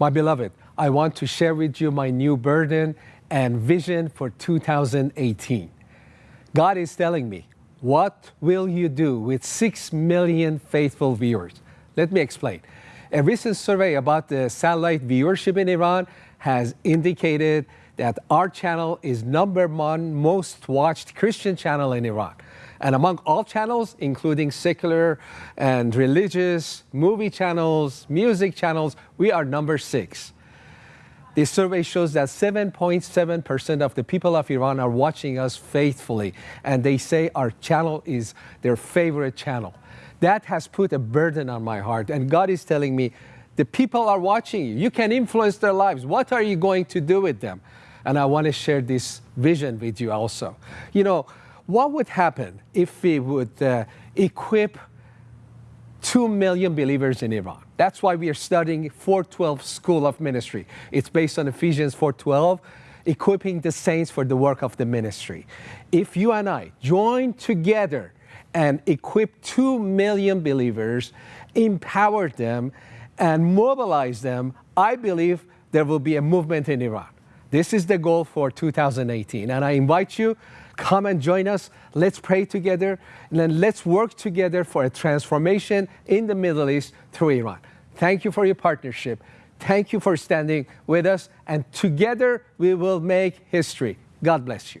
My beloved, I want to share with you my new burden and vision for 2018. God is telling me, what will you do with 6 million faithful viewers? Let me explain. A recent survey about the satellite viewership in Iran has indicated that our channel is number one most watched Christian channel in Iran. And among all channels, including secular and religious, movie channels, music channels, we are number six. This survey shows that 7.7% of the people of Iran are watching us faithfully, and they say our channel is their favorite channel. That has put a burden on my heart, and God is telling me, the people are watching you. You can influence their lives. What are you going to do with them? And I want to share this vision with you also. You know, what would happen if we would uh, equip 2 million believers in Iran? That's why we are studying 412 School of Ministry. It's based on Ephesians 412, equipping the saints for the work of the ministry. If you and I join together and equip 2 million believers, empower them, and mobilize them, I believe there will be a movement in Iran. This is the goal for 2018. And I invite you Come and join us. Let's pray together. And then let's work together for a transformation in the Middle East through Iran. Thank you for your partnership. Thank you for standing with us. And together we will make history. God bless you.